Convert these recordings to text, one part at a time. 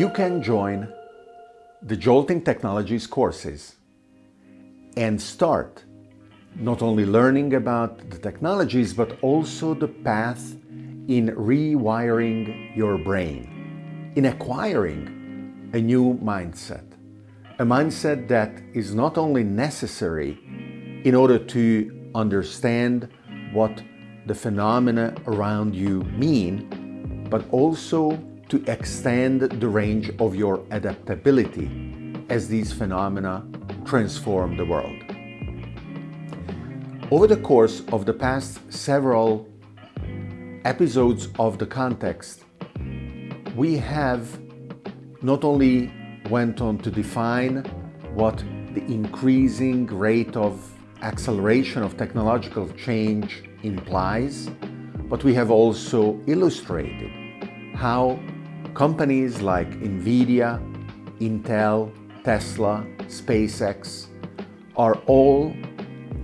you can join the Jolting Technologies courses and start not only learning about the technologies, but also the path in rewiring your brain, in acquiring a new mindset. A mindset that is not only necessary in order to understand what the phenomena around you mean, but also to extend the range of your adaptability as these phenomena transform the world. Over the course of the past several episodes of the context, we have not only went on to define what the increasing rate of acceleration of technological change implies, but we have also illustrated how Companies like NVIDIA, Intel, Tesla, SpaceX are all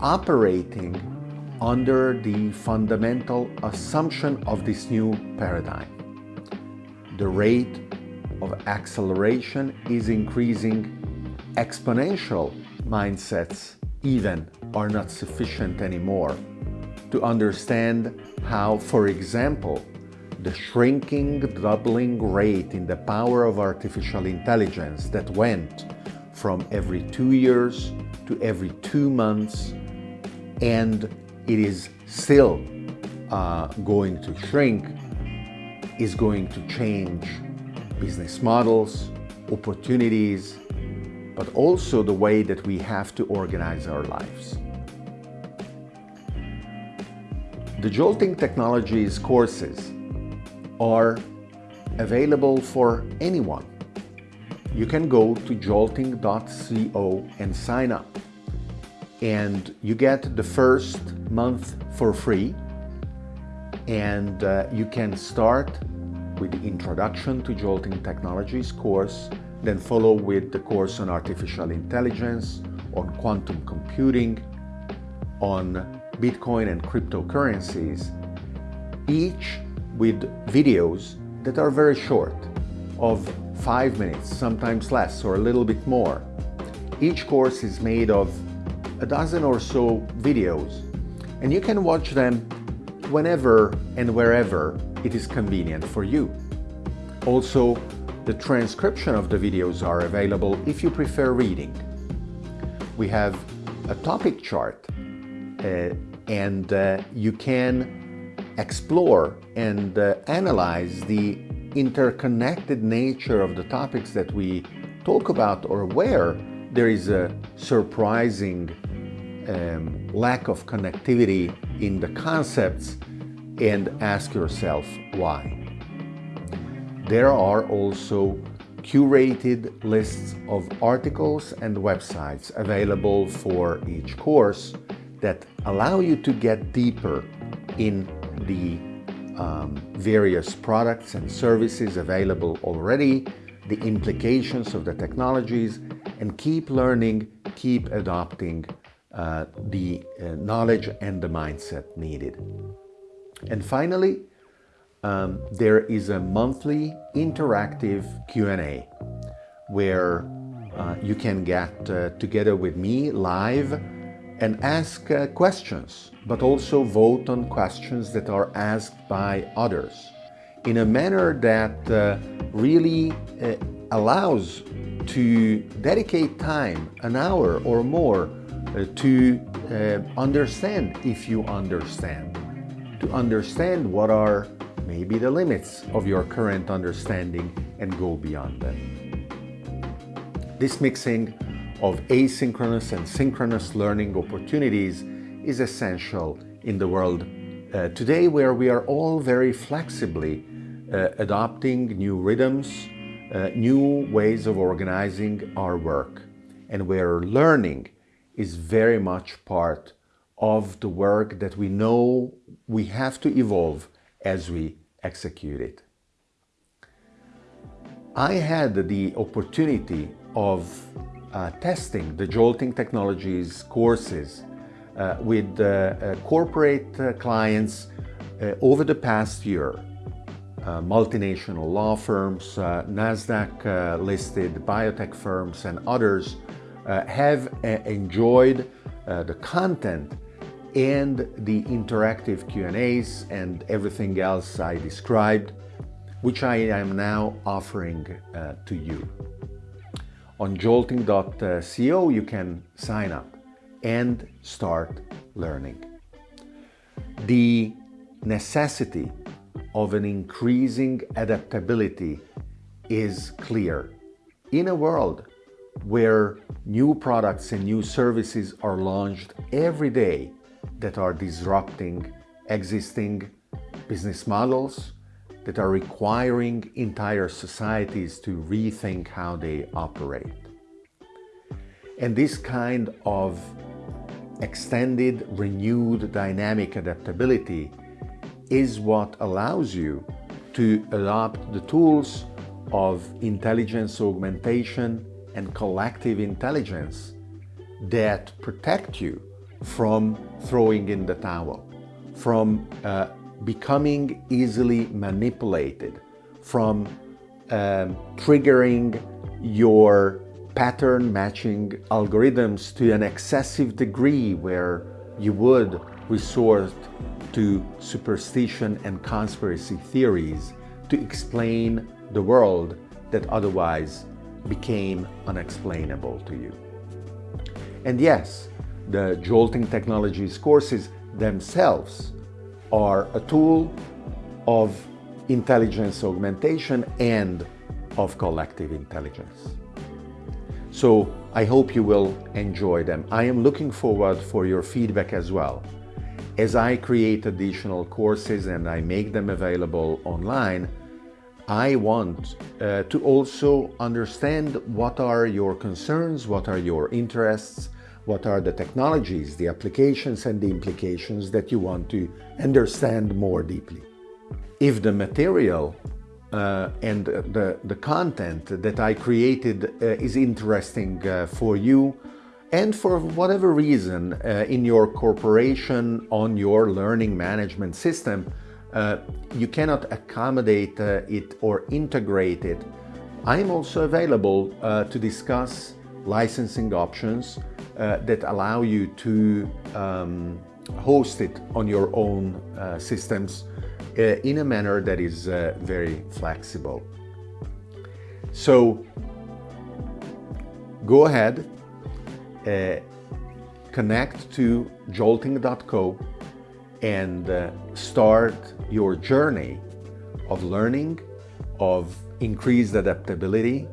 operating under the fundamental assumption of this new paradigm. The rate of acceleration is increasing. Exponential mindsets even are not sufficient anymore to understand how, for example, the shrinking, doubling rate in the power of artificial intelligence that went from every two years to every two months, and it is still uh, going to shrink, is going to change business models, opportunities, but also the way that we have to organize our lives. The Jolting Technologies courses are available for anyone. You can go to jolting.co and sign up. And you get the first month for free. And uh, you can start with the Introduction to Jolting Technologies course, then follow with the course on artificial intelligence, on quantum computing, on Bitcoin and cryptocurrencies. Each with videos that are very short, of five minutes, sometimes less or a little bit more. Each course is made of a dozen or so videos, and you can watch them whenever and wherever it is convenient for you. Also, the transcription of the videos are available if you prefer reading. We have a topic chart uh, and uh, you can explore and uh, analyze the interconnected nature of the topics that we talk about or where there is a surprising um, lack of connectivity in the concepts and ask yourself why. There are also curated lists of articles and websites available for each course that allow you to get deeper in the um, various products and services available already, the implications of the technologies, and keep learning, keep adopting uh, the uh, knowledge and the mindset needed. And finally, um, there is a monthly interactive Q&A where uh, you can get uh, together with me live and ask uh, questions, but also vote on questions that are asked by others in a manner that uh, really uh, allows to dedicate time, an hour or more, uh, to uh, understand if you understand, to understand what are maybe the limits of your current understanding and go beyond them. This mixing of asynchronous and synchronous learning opportunities is essential in the world uh, today where we are all very flexibly uh, adopting new rhythms, uh, new ways of organizing our work, and where learning is very much part of the work that we know we have to evolve as we execute it. I had the opportunity of uh, testing the Jolting Technologies courses uh, with uh, uh corporate uh, clients over the past year. multinational law firms, NASDAQ listed biotech firms and others have enjoyed the content and the interactive Q&As and everything else I described, which I am now offering to you. On jolting.co you can sign up and start learning. The necessity of an increasing adaptability is clear. In a world where new products and new services are launched every day that are disrupting existing business models, that are requiring entire societies to rethink how they operate. And this kind of extended, renewed dynamic adaptability is what allows you to adopt the tools of intelligence augmentation and collective intelligence that protect you from throwing in the towel, from uh, becoming easily manipulated, from um, triggering your pattern matching algorithms to an excessive degree where you would resort to superstition and conspiracy theories to explain the world that otherwise became unexplainable to you. And yes, the Jolting Technologies courses themselves are a tool of intelligence augmentation and of collective intelligence. So I hope you will enjoy them. I am looking forward for your feedback as well. As I create additional courses and I make them available online, I want uh, to also understand what are your concerns, what are your interests, what are the technologies, the applications and the implications that you want to understand more deeply. If the material uh, and the, the content that I created uh, is interesting uh, for you, and for whatever reason uh, in your corporation on your learning management system, uh, you cannot accommodate uh, it or integrate it, I am also available to discuss licensing options uh, that allow you to um, host it on your own uh, systems in a manner that is very flexible. So go ahead uh, connect to jolting.co and uh, start your journey of learning, of increased adaptability,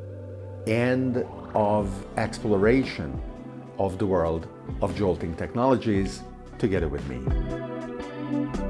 and of exploration of the world of jolting technologies together with me.